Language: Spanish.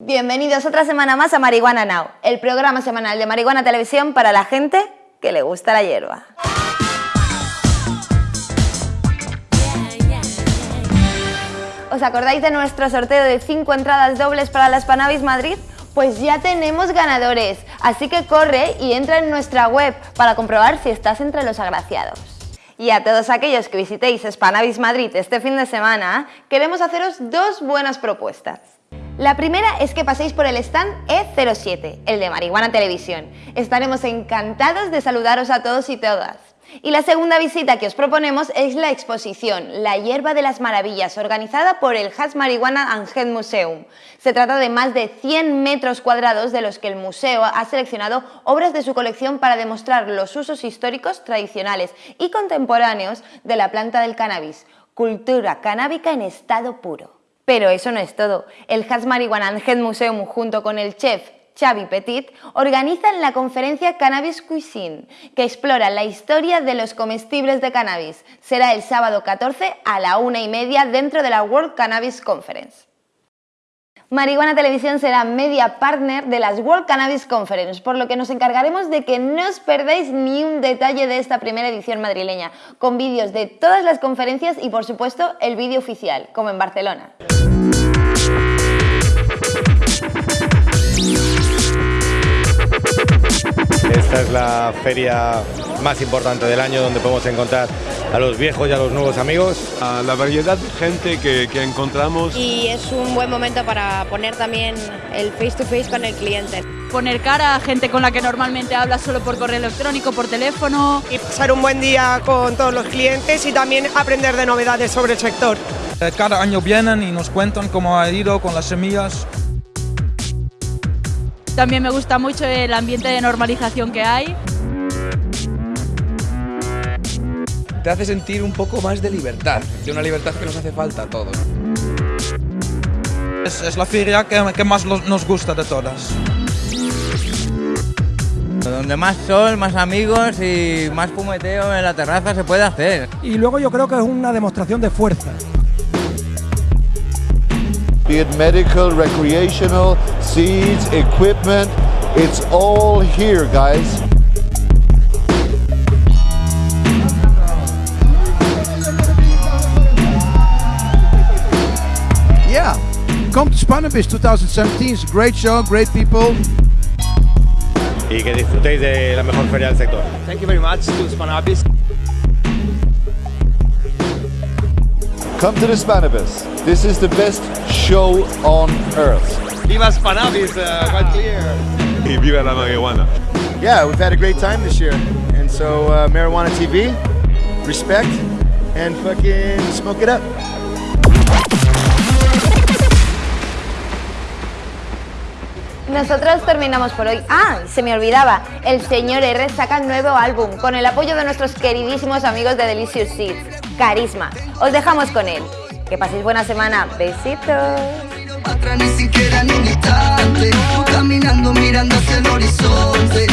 Bienvenidos otra semana más a Marihuana Now, el programa semanal de Marihuana Televisión para la gente que le gusta la hierba. ¿Os acordáis de nuestro sorteo de 5 entradas dobles para la Spanavis Madrid? Pues ya tenemos ganadores, así que corre y entra en nuestra web para comprobar si estás entre los agraciados. Y a todos aquellos que visitéis Spanavis Madrid este fin de semana, queremos haceros dos buenas propuestas. La primera es que paséis por el stand E07, el de Marihuana Televisión. Estaremos encantados de saludaros a todos y todas. Y la segunda visita que os proponemos es la exposición La hierba de las maravillas, organizada por el Has Marihuana and Museum. Se trata de más de 100 metros cuadrados de los que el museo ha seleccionado obras de su colección para demostrar los usos históricos, tradicionales y contemporáneos de la planta del cannabis, cultura canábica en estado puro. Pero eso no es todo. El Has Marihuana and Head Museum junto con el chef Xavi Petit, organizan la conferencia Cannabis Cuisine, que explora la historia de los comestibles de cannabis. Será el sábado 14 a la una y media dentro de la World Cannabis Conference. Marihuana Televisión será media partner de las World Cannabis Conference, por lo que nos encargaremos de que no os perdáis ni un detalle de esta primera edición madrileña, con vídeos de todas las conferencias y por supuesto el vídeo oficial, como en Barcelona. Esta es la feria más importante del año donde podemos encontrar a los viejos y a los nuevos amigos. A la variedad de gente que, que encontramos. Y es un buen momento para poner también el face to face con el cliente. Poner cara a gente con la que normalmente hablas solo por correo electrónico, por teléfono. Y pasar un buen día con todos los clientes y también aprender de novedades sobre el sector. Cada año vienen y nos cuentan cómo ha ido con las semillas. También me gusta mucho el ambiente de normalización que hay. Te hace sentir un poco más de libertad, de una libertad que nos hace falta a todos. Es, es la feria que, que más los- nos gusta de todas. Donde más sol, más amigos y más fumeteo en la terraza se puede hacer. Y luego yo creo que es una demostración de fuerza. be it medical, recreational, seeds, equipment, it's all here, guys. Come to Spannabis 2017. It's a great show, great people. Y que disfrutéis de la mejor feria del sector. Thank you very much to Spanabis. Come to the Spanibus. This is the best show on earth. Viva Spanabis, uh, quite clear. Y viva la marihuana. Yeah, we've had a great time this year. And so, uh, Marijuana TV, respect, and fucking smoke it up. Nosotros terminamos por hoy. Ah, se me olvidaba, el señor R saca nuevo álbum con el apoyo de nuestros queridísimos amigos de Delicious Seeds, Carisma. Os dejamos con él. Que paséis buena semana. Besitos. Caminando mirando hacia el horizonte